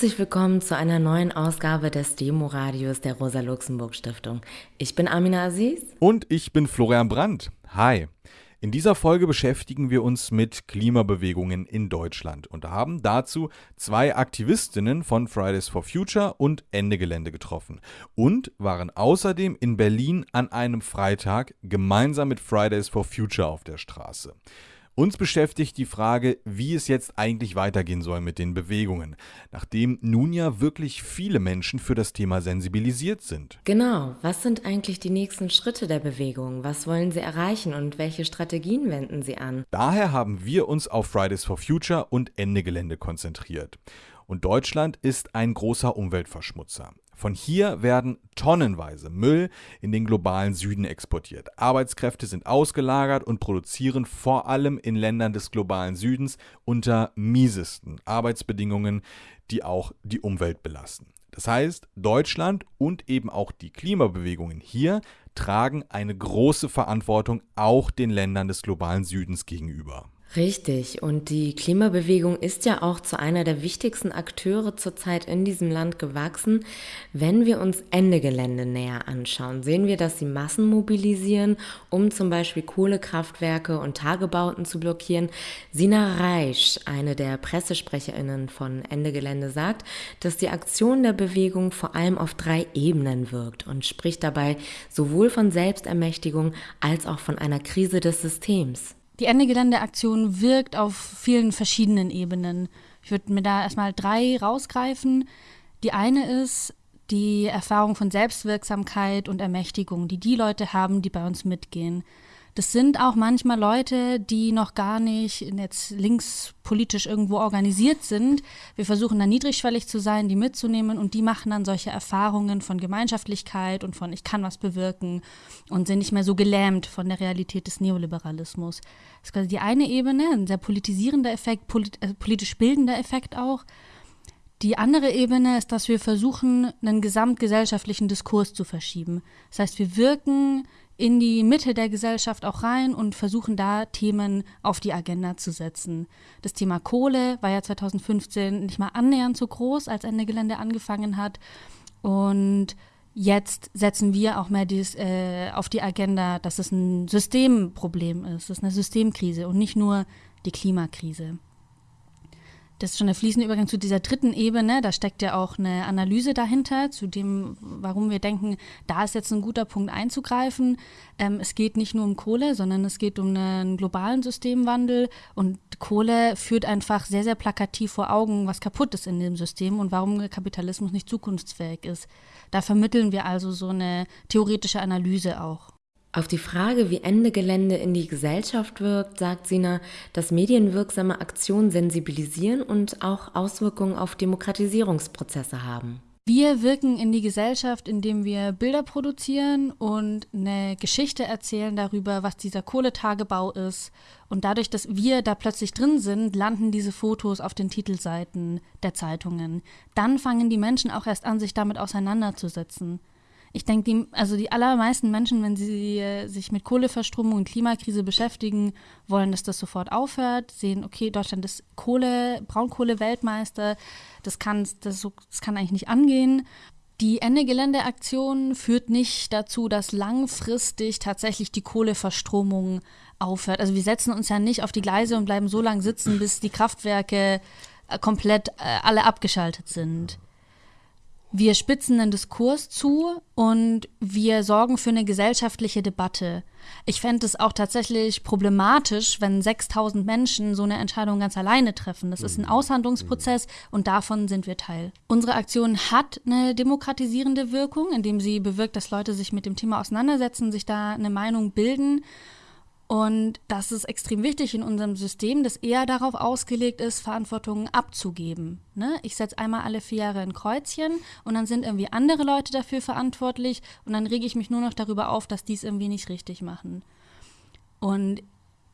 Herzlich willkommen zu einer neuen Ausgabe des Demo-Radios der Rosa-Luxemburg-Stiftung. Ich bin Amina Aziz. Und ich bin Florian Brandt. Hi. In dieser Folge beschäftigen wir uns mit Klimabewegungen in Deutschland und haben dazu zwei Aktivistinnen von Fridays for Future und Ende Gelände getroffen und waren außerdem in Berlin an einem Freitag gemeinsam mit Fridays for Future auf der Straße. Uns beschäftigt die Frage, wie es jetzt eigentlich weitergehen soll mit den Bewegungen, nachdem nun ja wirklich viele Menschen für das Thema sensibilisiert sind. Genau, was sind eigentlich die nächsten Schritte der Bewegung? Was wollen sie erreichen und welche Strategien wenden sie an? Daher haben wir uns auf Fridays for Future und Ende Gelände konzentriert. Und Deutschland ist ein großer Umweltverschmutzer. Von hier werden tonnenweise Müll in den globalen Süden exportiert. Arbeitskräfte sind ausgelagert und produzieren vor allem in Ländern des globalen Südens unter miesesten Arbeitsbedingungen, die auch die Umwelt belasten. Das heißt, Deutschland und eben auch die Klimabewegungen hier tragen eine große Verantwortung auch den Ländern des globalen Südens gegenüber. Richtig. Und die Klimabewegung ist ja auch zu einer der wichtigsten Akteure zurzeit in diesem Land gewachsen. Wenn wir uns Ende Gelände näher anschauen, sehen wir, dass sie Massen mobilisieren, um zum Beispiel Kohlekraftwerke und Tagebauten zu blockieren. Sina Reisch, eine der Pressesprecherinnen von Ende Gelände, sagt, dass die Aktion der Bewegung vor allem auf drei Ebenen wirkt und spricht dabei sowohl von Selbstermächtigung als auch von einer Krise des Systems. Die Ende Gelände-Aktion wirkt auf vielen verschiedenen Ebenen. Ich würde mir da erstmal drei rausgreifen. Die eine ist die Erfahrung von Selbstwirksamkeit und Ermächtigung, die die Leute haben, die bei uns mitgehen. Das sind auch manchmal Leute, die noch gar nicht jetzt linkspolitisch irgendwo organisiert sind. Wir versuchen da niedrigschwellig zu sein, die mitzunehmen und die machen dann solche Erfahrungen von Gemeinschaftlichkeit und von ich kann was bewirken und sind nicht mehr so gelähmt von der Realität des Neoliberalismus. Das ist quasi die eine Ebene, ein sehr politisierender Effekt, polit äh, politisch bildender Effekt auch. Die andere Ebene ist, dass wir versuchen, einen gesamtgesellschaftlichen Diskurs zu verschieben. Das heißt, wir wirken in die Mitte der Gesellschaft auch rein und versuchen da Themen auf die Agenda zu setzen. Das Thema Kohle war ja 2015 nicht mal annähernd so groß, als Ende Gelände angefangen hat. Und jetzt setzen wir auch mehr dies, äh, auf die Agenda, dass es ein Systemproblem ist, es ist eine Systemkrise und nicht nur die Klimakrise. Das ist schon der fließende Übergang zu dieser dritten Ebene. Da steckt ja auch eine Analyse dahinter, zu dem, warum wir denken, da ist jetzt ein guter Punkt einzugreifen. Ähm, es geht nicht nur um Kohle, sondern es geht um einen globalen Systemwandel. Und Kohle führt einfach sehr, sehr plakativ vor Augen, was kaputt ist in dem System und warum Kapitalismus nicht zukunftsfähig ist. Da vermitteln wir also so eine theoretische Analyse auch. Auf die Frage, wie Ende Gelände in die Gesellschaft wirkt, sagt Sina, dass medienwirksame Aktionen sensibilisieren und auch Auswirkungen auf Demokratisierungsprozesse haben. Wir wirken in die Gesellschaft, indem wir Bilder produzieren und eine Geschichte erzählen darüber, was dieser Kohletagebau ist. Und dadurch, dass wir da plötzlich drin sind, landen diese Fotos auf den Titelseiten der Zeitungen. Dann fangen die Menschen auch erst an, sich damit auseinanderzusetzen ich denke, die, also die allermeisten Menschen, wenn sie äh, sich mit Kohleverstromung und Klimakrise beschäftigen, wollen, dass das sofort aufhört, sehen, okay, Deutschland ist Kohle, Braunkohle-Weltmeister, das kann, das, das kann eigentlich nicht angehen. Die Ende-Gelände-Aktion führt nicht dazu, dass langfristig tatsächlich die Kohleverstromung aufhört. Also wir setzen uns ja nicht auf die Gleise und bleiben so lange sitzen, bis die Kraftwerke äh, komplett äh, alle abgeschaltet sind. Wir spitzen den Diskurs zu und wir sorgen für eine gesellschaftliche Debatte. Ich fände es auch tatsächlich problematisch, wenn 6000 Menschen so eine Entscheidung ganz alleine treffen. Das ist ein mhm. Aushandlungsprozess und davon sind wir Teil. Unsere Aktion hat eine demokratisierende Wirkung, indem sie bewirkt, dass Leute sich mit dem Thema auseinandersetzen, sich da eine Meinung bilden und das ist extrem wichtig in unserem System, das eher darauf ausgelegt ist, Verantwortung abzugeben. Ne? Ich setze einmal alle vier Jahre ein Kreuzchen und dann sind irgendwie andere Leute dafür verantwortlich und dann rege ich mich nur noch darüber auf, dass die es irgendwie nicht richtig machen. Und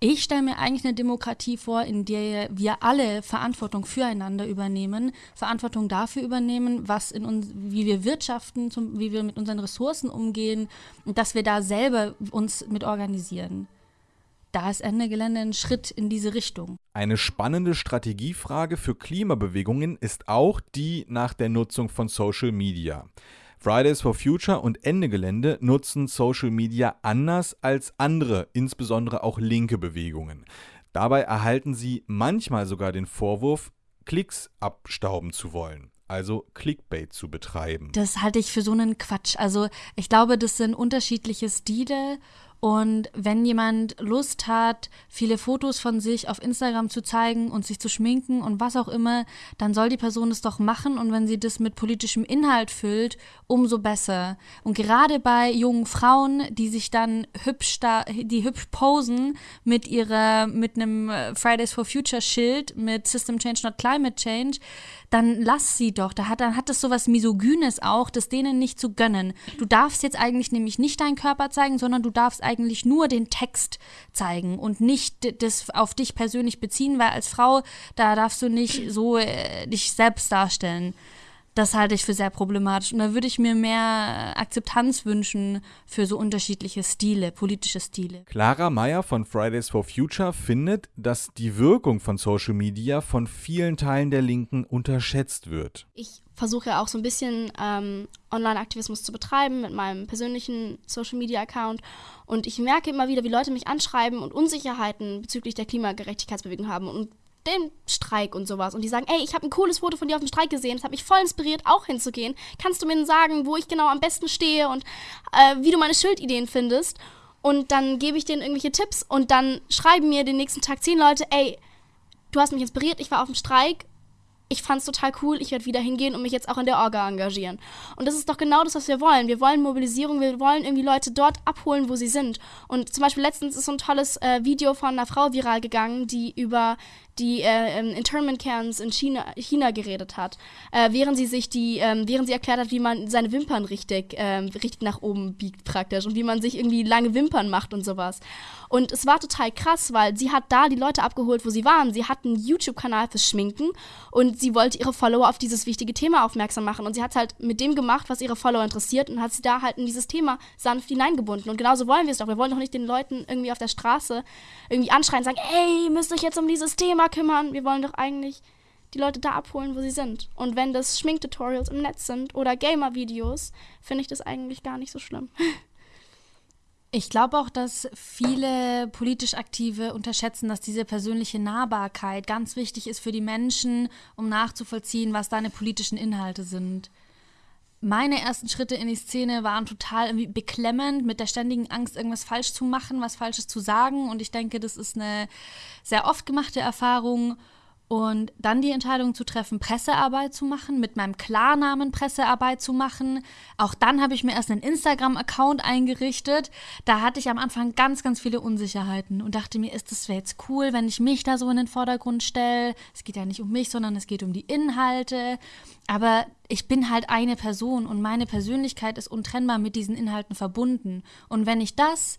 ich stelle mir eigentlich eine Demokratie vor, in der wir alle Verantwortung füreinander übernehmen, Verantwortung dafür übernehmen, was in uns, wie wir wirtschaften, zum, wie wir mit unseren Ressourcen umgehen und dass wir da selber uns mit organisieren da ist Ende Gelände ein Schritt in diese Richtung. Eine spannende Strategiefrage für Klimabewegungen ist auch die nach der Nutzung von Social Media. Fridays for Future und Ende Gelände nutzen Social Media anders als andere, insbesondere auch linke Bewegungen. Dabei erhalten sie manchmal sogar den Vorwurf, Klicks abstauben zu wollen also Clickbait zu betreiben. Das halte ich für so einen Quatsch. Also ich glaube, das sind unterschiedliche Stile und wenn jemand Lust hat, viele Fotos von sich auf Instagram zu zeigen und sich zu schminken und was auch immer, dann soll die Person es doch machen. Und wenn sie das mit politischem Inhalt füllt, umso besser. Und gerade bei jungen Frauen, die sich dann hübsch da, die hübsch posen mit ihrer, mit einem Fridays for Future Schild mit System Change, not Climate Change, dann lass sie doch. Da hat, dann hat das sowas Misogynes auch, das denen nicht zu gönnen. Du darfst jetzt eigentlich nämlich nicht deinen Körper zeigen, sondern du darfst eigentlich nur den Text zeigen und nicht das auf dich persönlich beziehen, weil als Frau, da darfst du nicht so äh, dich selbst darstellen. Das halte ich für sehr problematisch. Und da würde ich mir mehr Akzeptanz wünschen für so unterschiedliche Stile, politische Stile. Clara Meyer von Fridays for Future findet, dass die Wirkung von Social Media von vielen Teilen der Linken unterschätzt wird. Ich versuche ja auch so ein bisschen ähm, Online-Aktivismus zu betreiben mit meinem persönlichen Social-Media-Account. Und ich merke immer wieder, wie Leute mich anschreiben und Unsicherheiten bezüglich der Klimagerechtigkeitsbewegung haben und den Streik und sowas. Und die sagen, ey, ich habe ein cooles Foto von dir auf dem Streik gesehen, das hat mich voll inspiriert, auch hinzugehen. Kannst du mir sagen, wo ich genau am besten stehe und äh, wie du meine Schildideen findest? Und dann gebe ich denen irgendwelche Tipps und dann schreiben mir den nächsten Tag zehn Leute, ey, du hast mich inspiriert, ich war auf dem Streik, ich fand es total cool, ich werde wieder hingehen und mich jetzt auch in der Orga engagieren. Und das ist doch genau das, was wir wollen. Wir wollen Mobilisierung, wir wollen irgendwie Leute dort abholen, wo sie sind. Und zum Beispiel letztens ist so ein tolles äh, Video von einer Frau viral gegangen, die über die äh, ähm, Internment Camps in China, China geredet hat, äh, während sie sich die, ähm, während sie erklärt hat, wie man seine Wimpern richtig, ähm, richtig nach oben biegt praktisch und wie man sich irgendwie lange Wimpern macht und sowas. Und es war total krass, weil sie hat da die Leute abgeholt, wo sie waren. Sie hat einen YouTube-Kanal fürs Schminken und sie wollte ihre Follower auf dieses wichtige Thema aufmerksam machen. Und sie hat halt mit dem gemacht, was ihre Follower interessiert und hat sie da halt in dieses Thema sanft hineingebunden. Und genauso wollen wir es doch. Wir wollen doch nicht den Leuten irgendwie auf der Straße irgendwie anschreien und sagen, ey, müsst euch jetzt um dieses Thema kümmern. Wir wollen doch eigentlich die Leute da abholen, wo sie sind. Und wenn das Schminktutorials im Netz sind oder Gamer-Videos, finde ich das eigentlich gar nicht so schlimm. Ich glaube auch, dass viele politisch Aktive unterschätzen, dass diese persönliche Nahbarkeit ganz wichtig ist für die Menschen, um nachzuvollziehen, was deine politischen Inhalte sind. Meine ersten Schritte in die Szene waren total irgendwie beklemmend, mit der ständigen Angst, irgendwas falsch zu machen, was Falsches zu sagen. Und ich denke, das ist eine sehr oft gemachte Erfahrung. Und dann die Entscheidung zu treffen, Pressearbeit zu machen, mit meinem Klarnamen Pressearbeit zu machen. Auch dann habe ich mir erst einen Instagram-Account eingerichtet. Da hatte ich am Anfang ganz, ganz viele Unsicherheiten und dachte mir, ist das jetzt cool, wenn ich mich da so in den Vordergrund stelle? Es geht ja nicht um mich, sondern es geht um die Inhalte. Aber ich bin halt eine Person und meine Persönlichkeit ist untrennbar mit diesen Inhalten verbunden. Und wenn ich das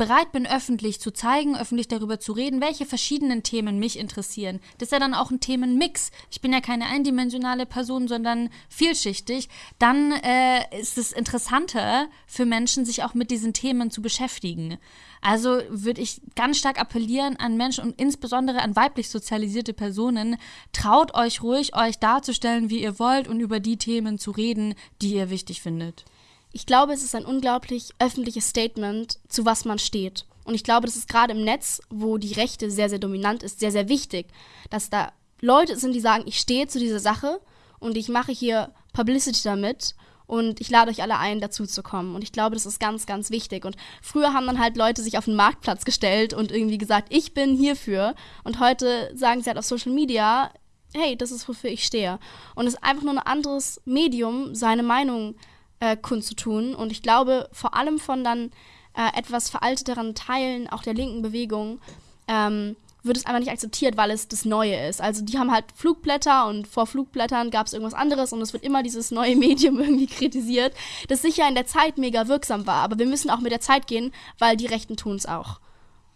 bereit bin, öffentlich zu zeigen, öffentlich darüber zu reden, welche verschiedenen Themen mich interessieren. Das ist ja dann auch ein Themenmix. Ich bin ja keine eindimensionale Person, sondern vielschichtig. Dann äh, ist es interessanter für Menschen, sich auch mit diesen Themen zu beschäftigen. Also würde ich ganz stark appellieren an Menschen und insbesondere an weiblich sozialisierte Personen, traut euch ruhig, euch darzustellen, wie ihr wollt und über die Themen zu reden, die ihr wichtig findet ich glaube, es ist ein unglaublich öffentliches Statement, zu was man steht. Und ich glaube, das ist gerade im Netz, wo die Rechte sehr, sehr dominant ist, sehr, sehr wichtig, dass da Leute sind, die sagen, ich stehe zu dieser Sache und ich mache hier Publicity damit und ich lade euch alle ein, dazu zu kommen. Und ich glaube, das ist ganz, ganz wichtig. Und früher haben dann halt Leute sich auf den Marktplatz gestellt und irgendwie gesagt, ich bin hierfür. Und heute sagen sie halt auf Social Media, hey, das ist, wofür ich stehe. Und es ist einfach nur ein anderes Medium, seine Meinung äh, kundzutun. Und ich glaube, vor allem von dann äh, etwas veralteteren Teilen auch der linken Bewegung ähm, wird es einfach nicht akzeptiert, weil es das Neue ist. Also die haben halt Flugblätter und vor Flugblättern gab es irgendwas anderes und es wird immer dieses neue Medium irgendwie kritisiert, das sicher in der Zeit mega wirksam war. Aber wir müssen auch mit der Zeit gehen, weil die Rechten tun es auch.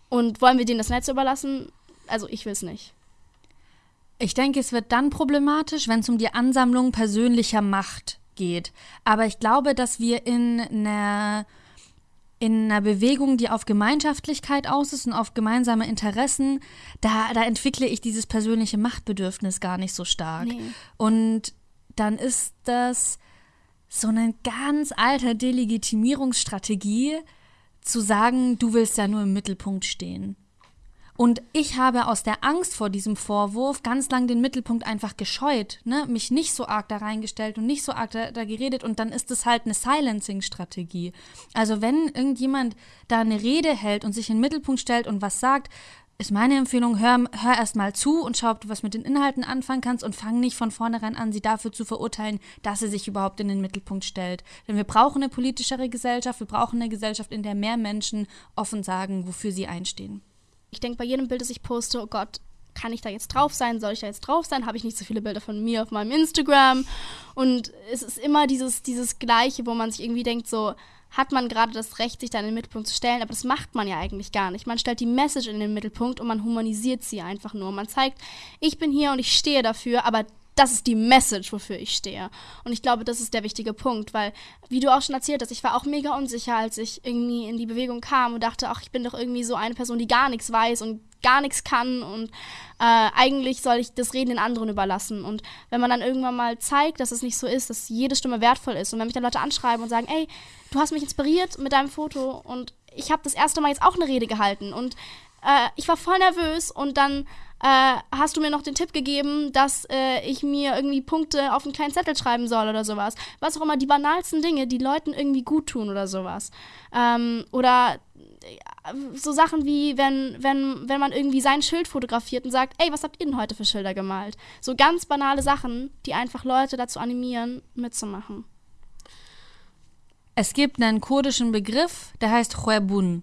Und wollen wir denen das Netz überlassen? Also ich will es nicht. Ich denke, es wird dann problematisch, wenn es um die Ansammlung persönlicher Macht geht. Aber ich glaube, dass wir in einer in einer Bewegung, die auf Gemeinschaftlichkeit aus ist und auf gemeinsame Interessen, da, da entwickle ich dieses persönliche Machtbedürfnis gar nicht so stark. Nee. Und dann ist das so eine ganz alte Delegitimierungsstrategie, zu sagen, du willst ja nur im Mittelpunkt stehen. Und ich habe aus der Angst vor diesem Vorwurf ganz lang den Mittelpunkt einfach gescheut, ne? mich nicht so arg da reingestellt und nicht so arg da, da geredet und dann ist es halt eine Silencing-Strategie. Also wenn irgendjemand da eine Rede hält und sich in den Mittelpunkt stellt und was sagt, ist meine Empfehlung, hör, hör erst mal zu und schau, ob du was mit den Inhalten anfangen kannst und fang nicht von vornherein an, sie dafür zu verurteilen, dass sie sich überhaupt in den Mittelpunkt stellt. Denn wir brauchen eine politischere Gesellschaft, wir brauchen eine Gesellschaft, in der mehr Menschen offen sagen, wofür sie einstehen. Ich denke bei jedem Bild, das ich poste, oh Gott, kann ich da jetzt drauf sein? Soll ich da jetzt drauf sein? Habe ich nicht so viele Bilder von mir auf meinem Instagram? Und es ist immer dieses, dieses Gleiche, wo man sich irgendwie denkt, so, hat man gerade das Recht, sich da in den Mittelpunkt zu stellen, aber das macht man ja eigentlich gar nicht. Man stellt die Message in den Mittelpunkt und man humanisiert sie einfach nur. Man zeigt, ich bin hier und ich stehe dafür, aber das ist die Message, wofür ich stehe. Und ich glaube, das ist der wichtige Punkt, weil, wie du auch schon erzählt hast, ich war auch mega unsicher, als ich irgendwie in die Bewegung kam und dachte, ach, ich bin doch irgendwie so eine Person, die gar nichts weiß und gar nichts kann und äh, eigentlich soll ich das Reden den anderen überlassen. Und wenn man dann irgendwann mal zeigt, dass es nicht so ist, dass jede Stimme wertvoll ist und wenn mich dann Leute anschreiben und sagen, ey, du hast mich inspiriert mit deinem Foto und ich habe das erste Mal jetzt auch eine Rede gehalten und äh, ich war voll nervös und dann äh, hast du mir noch den Tipp gegeben, dass äh, ich mir irgendwie Punkte auf einen kleinen Zettel schreiben soll oder sowas. Was auch immer, die banalsten Dinge, die Leuten irgendwie gut tun oder sowas. Ähm, oder äh, so Sachen wie, wenn, wenn, wenn man irgendwie sein Schild fotografiert und sagt, ey, was habt ihr denn heute für Schilder gemalt? So ganz banale Sachen, die einfach Leute dazu animieren, mitzumachen. Es gibt einen kurdischen Begriff, der heißt Khwebun.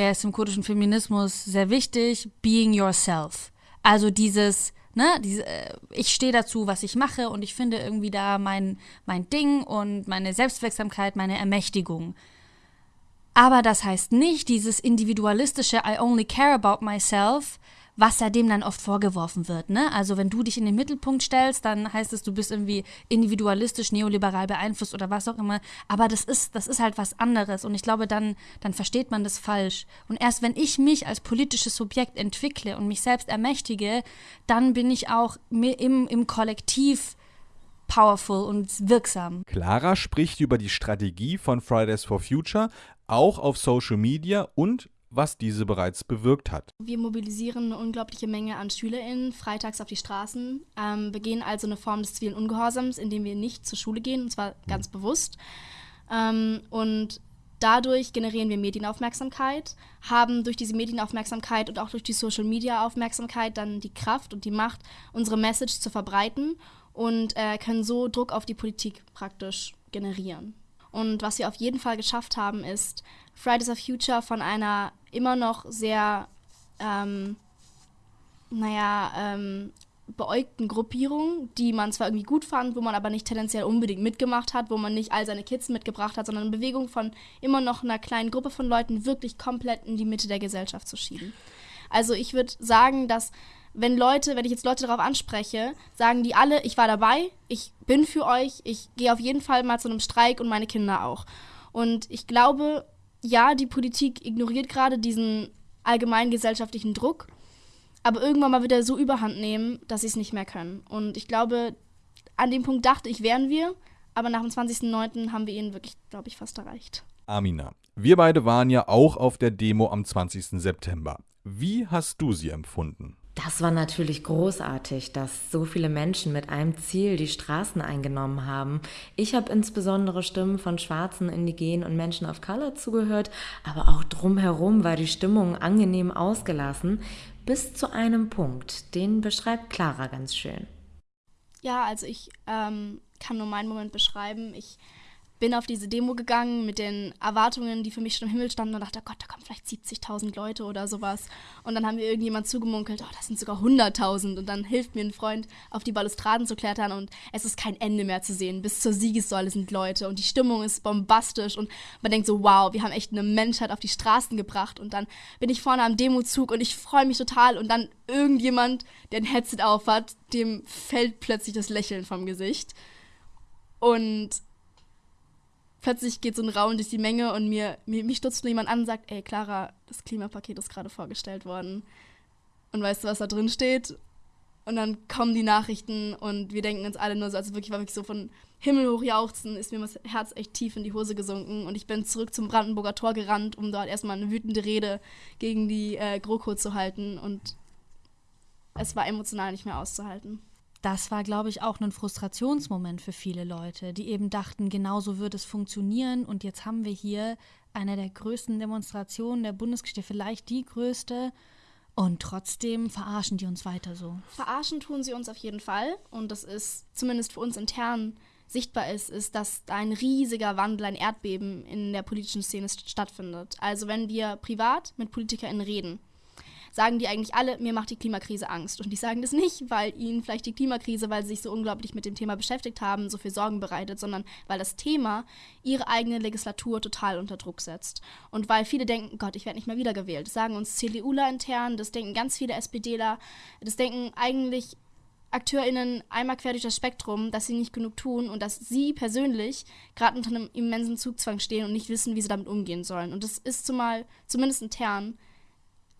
Der ist im kurdischen Feminismus sehr wichtig, being yourself. Also dieses, ne, diese, äh, ich stehe dazu, was ich mache und ich finde irgendwie da mein, mein Ding und meine Selbstwirksamkeit, meine Ermächtigung. Aber das heißt nicht dieses individualistische I only care about myself, was ja dem dann oft vorgeworfen wird. Ne? Also wenn du dich in den Mittelpunkt stellst, dann heißt es, du bist irgendwie individualistisch, neoliberal beeinflusst oder was auch immer. Aber das ist, das ist halt was anderes. Und ich glaube, dann, dann versteht man das falsch. Und erst wenn ich mich als politisches Subjekt entwickle und mich selbst ermächtige, dann bin ich auch im, im Kollektiv powerful und wirksam. Clara spricht über die Strategie von Fridays for Future auch auf Social Media und was diese bereits bewirkt hat. Wir mobilisieren eine unglaubliche Menge an SchülerInnen freitags auf die Straßen, ähm, begehen also eine Form des zivilen Ungehorsams, indem wir nicht zur Schule gehen, und zwar ganz mhm. bewusst. Ähm, und dadurch generieren wir Medienaufmerksamkeit, haben durch diese Medienaufmerksamkeit und auch durch die Social Media Aufmerksamkeit dann die Kraft und die Macht, unsere Message zu verbreiten und äh, können so Druck auf die Politik praktisch generieren. Und was wir auf jeden Fall geschafft haben, ist, Fridays for Future von einer immer noch sehr, ähm, naja, ähm, beäugten Gruppierung, die man zwar irgendwie gut fand, wo man aber nicht tendenziell unbedingt mitgemacht hat, wo man nicht all seine Kids mitgebracht hat, sondern eine Bewegung von immer noch einer kleinen Gruppe von Leuten wirklich komplett in die Mitte der Gesellschaft zu schieben. Also ich würde sagen, dass wenn Leute, wenn ich jetzt Leute darauf anspreche, sagen die alle, ich war dabei, ich bin für euch, ich gehe auf jeden Fall mal zu einem Streik und meine Kinder auch. Und ich glaube, ja, die Politik ignoriert gerade diesen allgemeinen gesellschaftlichen Druck, aber irgendwann mal wird er so überhand nehmen, dass sie es nicht mehr können. Und ich glaube, an dem Punkt dachte ich, wären wir, aber nach dem 20.09. haben wir ihn wirklich, glaube ich, fast erreicht. Amina, wir beide waren ja auch auf der Demo am 20. September. Wie hast du sie empfunden? Das war natürlich großartig, dass so viele Menschen mit einem Ziel die Straßen eingenommen haben. Ich habe insbesondere Stimmen von Schwarzen, Indigenen und Menschen of Color zugehört, aber auch drumherum war die Stimmung angenehm ausgelassen, bis zu einem Punkt. Den beschreibt Clara ganz schön. Ja, also ich ähm, kann nur meinen Moment beschreiben. Ich bin auf diese Demo gegangen mit den Erwartungen, die für mich schon im Himmel standen und dachte, oh Gott, da kommen vielleicht 70.000 Leute oder sowas. Und dann haben mir irgendjemand zugemunkelt, oh, das sind sogar 100.000. Und dann hilft mir ein Freund, auf die Balustraden zu klettern und es ist kein Ende mehr zu sehen. Bis zur Siegessäule sind Leute und die Stimmung ist bombastisch und man denkt so, wow, wir haben echt eine Menschheit auf die Straßen gebracht. Und dann bin ich vorne am Demozug und ich freue mich total und dann irgendjemand, der ein Headset aufhat, dem fällt plötzlich das Lächeln vom Gesicht. Und plötzlich geht so ein Raum durch die Menge und mir, mir mich stutzt nur jemand an und sagt, ey Clara, das Klimapaket ist gerade vorgestellt worden. Und weißt du, was da drin steht? Und dann kommen die Nachrichten und wir denken uns alle nur so, also wirklich war wirklich so von Himmel hoch jauchzen, ist mir das Herz echt tief in die Hose gesunken und ich bin zurück zum Brandenburger Tor gerannt, um dort erstmal eine wütende Rede gegen die äh, GroKo zu halten und es war emotional nicht mehr auszuhalten. Das war, glaube ich, auch ein Frustrationsmoment für viele Leute, die eben dachten, genau so wird es funktionieren und jetzt haben wir hier eine der größten Demonstrationen der Bundesgeschichte, vielleicht die größte, und trotzdem verarschen die uns weiter so. Verarschen tun sie uns auf jeden Fall. Und das ist zumindest für uns intern sichtbar ist, ist, dass da ein riesiger Wandel, ein Erdbeben in der politischen Szene stattfindet. Also wenn wir privat mit PolitikerInnen reden, sagen die eigentlich alle, mir macht die Klimakrise Angst. Und die sagen das nicht, weil ihnen vielleicht die Klimakrise, weil sie sich so unglaublich mit dem Thema beschäftigt haben, so viel Sorgen bereitet, sondern weil das Thema ihre eigene Legislatur total unter Druck setzt. Und weil viele denken, Gott, ich werde nicht mehr wiedergewählt. Das sagen uns CDUler intern, das denken ganz viele SPDler, das denken eigentlich AkteurInnen einmal quer durch das Spektrum, dass sie nicht genug tun und dass sie persönlich gerade unter einem immensen Zugzwang stehen und nicht wissen, wie sie damit umgehen sollen. Und das ist zumal, zumindest intern,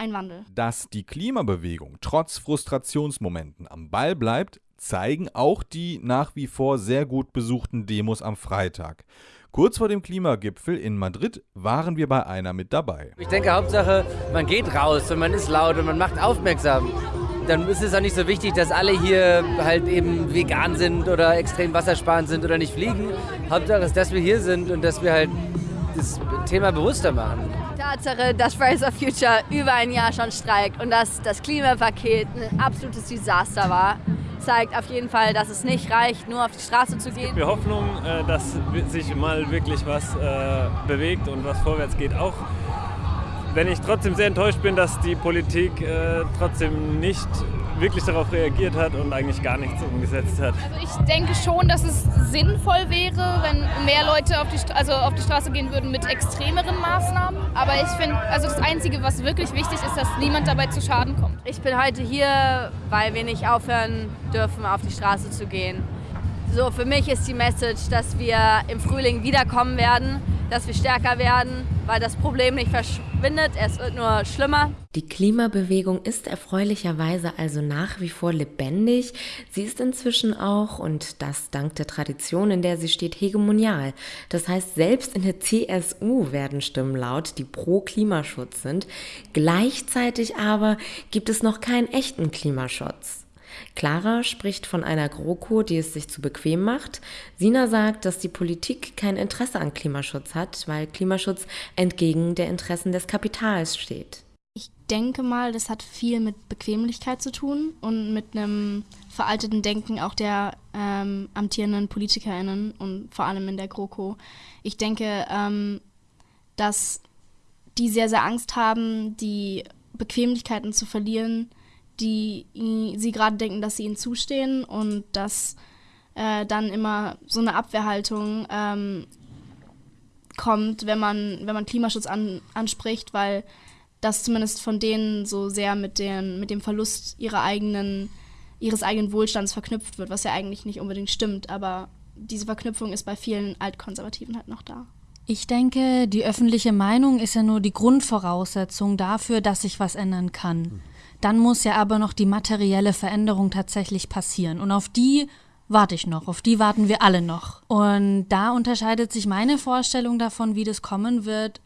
ein Wandel. Dass die Klimabewegung trotz Frustrationsmomenten am Ball bleibt, zeigen auch die nach wie vor sehr gut besuchten Demos am Freitag. Kurz vor dem Klimagipfel in Madrid waren wir bei einer mit dabei. Ich denke, Hauptsache, man geht raus und man ist laut und man macht aufmerksam. Dann ist es auch nicht so wichtig, dass alle hier halt eben vegan sind oder extrem wassersparend sind oder nicht fliegen. Hauptsache ist, dass wir hier sind und dass wir halt das Thema bewusster machen. Tatsache, dass Fridays for Future über ein Jahr schon streikt und dass das Klimapaket ein absolutes Desaster war, zeigt auf jeden Fall, dass es nicht reicht, nur auf die Straße zu gehen. Wir Hoffnung, äh, dass sich mal wirklich was äh, bewegt und was vorwärts geht. Auch wenn ich trotzdem sehr enttäuscht bin, dass die Politik äh, trotzdem nicht wirklich darauf reagiert hat und eigentlich gar nichts umgesetzt hat. Also ich denke schon, dass es sinnvoll wäre, wenn mehr Leute auf die, also auf die Straße gehen würden mit extremeren Maßnahmen. Aber ich finde, also das Einzige, was wirklich wichtig ist, dass niemand dabei zu Schaden kommt. Ich bin heute hier, weil wir nicht aufhören dürfen, auf die Straße zu gehen. So, für mich ist die Message, dass wir im Frühling wiederkommen werden, dass wir stärker werden, weil das Problem nicht verschwindet, es wird nur schlimmer. Die Klimabewegung ist erfreulicherweise also nach wie vor lebendig. Sie ist inzwischen auch, und das dank der Tradition, in der sie steht, hegemonial. Das heißt, selbst in der CSU werden Stimmen laut, die pro Klimaschutz sind. Gleichzeitig aber gibt es noch keinen echten Klimaschutz. Clara spricht von einer GroKo, die es sich zu bequem macht. Sina sagt, dass die Politik kein Interesse an Klimaschutz hat, weil Klimaschutz entgegen der Interessen des Kapitals steht. Ich denke mal, das hat viel mit Bequemlichkeit zu tun und mit einem veralteten Denken auch der ähm, amtierenden PolitikerInnen und vor allem in der GroKo. Ich denke, ähm, dass die sehr, sehr Angst haben, die Bequemlichkeiten zu verlieren, die sie gerade denken, dass sie ihnen zustehen und dass äh, dann immer so eine Abwehrhaltung ähm, kommt, wenn man, wenn man Klimaschutz an, anspricht, weil das zumindest von denen so sehr mit, den, mit dem Verlust ihrer eigenen, ihres eigenen Wohlstands verknüpft wird, was ja eigentlich nicht unbedingt stimmt, aber diese Verknüpfung ist bei vielen Altkonservativen halt noch da. Ich denke, die öffentliche Meinung ist ja nur die Grundvoraussetzung dafür, dass sich was ändern kann. Dann muss ja aber noch die materielle Veränderung tatsächlich passieren. Und auf die warte ich noch, auf die warten wir alle noch. Und da unterscheidet sich meine Vorstellung davon, wie das kommen wird,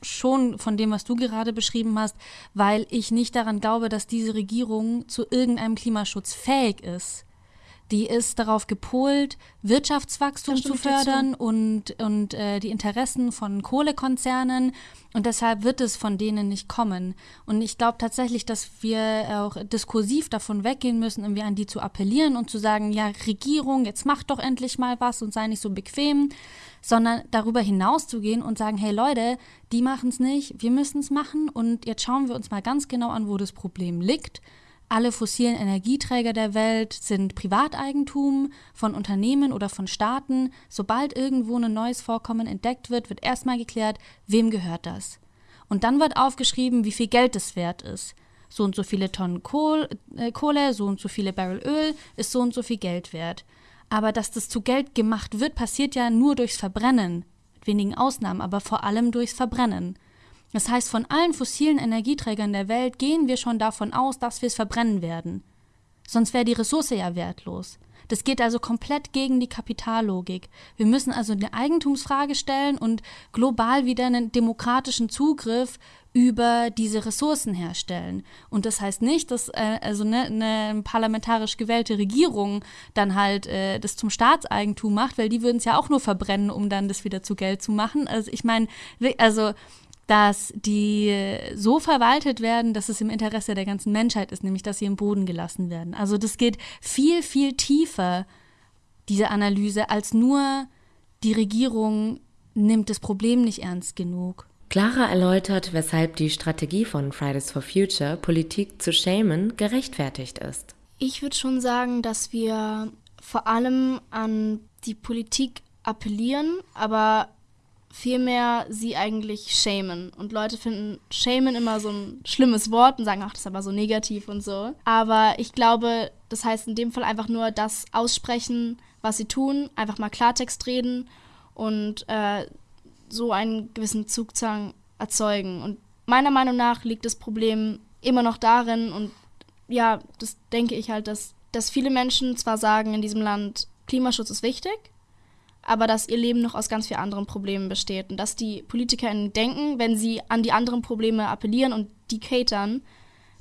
schon von dem, was du gerade beschrieben hast, weil ich nicht daran glaube, dass diese Regierung zu irgendeinem Klimaschutz fähig ist die ist darauf gepolt, Wirtschaftswachstum zu fördern und, und äh, die Interessen von Kohlekonzernen. Und deshalb wird es von denen nicht kommen. Und ich glaube tatsächlich, dass wir auch diskursiv davon weggehen müssen, irgendwie an die zu appellieren und zu sagen, ja, Regierung, jetzt mach doch endlich mal was und sei nicht so bequem, sondern darüber hinaus zu gehen und sagen, hey Leute, die machen es nicht, wir müssen es machen und jetzt schauen wir uns mal ganz genau an, wo das Problem liegt alle fossilen Energieträger der Welt sind Privateigentum von Unternehmen oder von Staaten. Sobald irgendwo ein neues Vorkommen entdeckt wird, wird erstmal geklärt, wem gehört das. Und dann wird aufgeschrieben, wie viel Geld es wert ist. So und so viele Tonnen Kohl, äh, Kohle, so und so viele Barrel Öl ist so und so viel Geld wert. Aber dass das zu Geld gemacht wird, passiert ja nur durchs Verbrennen wenigen Ausnahmen, aber vor allem durchs Verbrennen. Das heißt, von allen fossilen Energieträgern der Welt gehen wir schon davon aus, dass wir es verbrennen werden. Sonst wäre die Ressource ja wertlos. Das geht also komplett gegen die Kapitallogik. Wir müssen also eine Eigentumsfrage stellen und global wieder einen demokratischen Zugriff über diese Ressourcen herstellen. Und das heißt nicht, dass äh, also ne, eine parlamentarisch gewählte Regierung dann halt äh, das zum Staatseigentum macht, weil die würden es ja auch nur verbrennen, um dann das wieder zu Geld zu machen. Also ich meine, also dass die so verwaltet werden, dass es im Interesse der ganzen Menschheit ist, nämlich dass sie im Boden gelassen werden. Also das geht viel, viel tiefer, diese Analyse, als nur die Regierung nimmt das Problem nicht ernst genug. Clara erläutert, weshalb die Strategie von Fridays for Future, Politik zu schämen, gerechtfertigt ist. Ich würde schon sagen, dass wir vor allem an die Politik appellieren, aber vielmehr sie eigentlich schämen. Und Leute finden schämen immer so ein schlimmes Wort und sagen, ach, das ist aber so negativ und so. Aber ich glaube, das heißt in dem Fall einfach nur das aussprechen, was sie tun, einfach mal Klartext reden und äh, so einen gewissen Zugzwang erzeugen. Und meiner Meinung nach liegt das Problem immer noch darin und ja, das denke ich halt, dass, dass viele Menschen zwar sagen in diesem Land, Klimaschutz ist wichtig, aber dass ihr Leben noch aus ganz vielen anderen Problemen besteht und dass die PolitikerInnen denken, wenn sie an die anderen Probleme appellieren und die catern,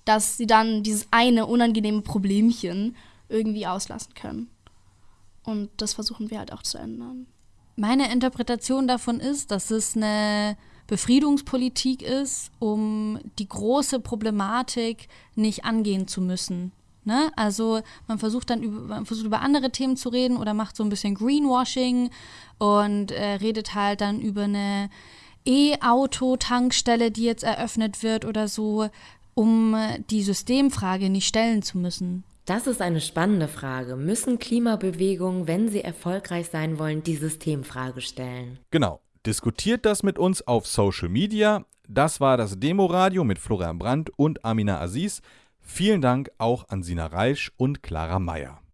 dass sie dann dieses eine unangenehme Problemchen irgendwie auslassen können. Und das versuchen wir halt auch zu ändern. Meine Interpretation davon ist, dass es eine Befriedungspolitik ist, um die große Problematik nicht angehen zu müssen. Ne? Also man versucht dann über, man versucht über andere Themen zu reden oder macht so ein bisschen Greenwashing und äh, redet halt dann über eine E-Auto-Tankstelle, die jetzt eröffnet wird oder so, um die Systemfrage nicht stellen zu müssen. Das ist eine spannende Frage. Müssen Klimabewegungen, wenn sie erfolgreich sein wollen, die Systemfrage stellen? Genau. Diskutiert das mit uns auf Social Media. Das war das Demoradio mit Florian Brandt und Amina Aziz. Vielen Dank auch an Sina Reisch und Clara Meyer.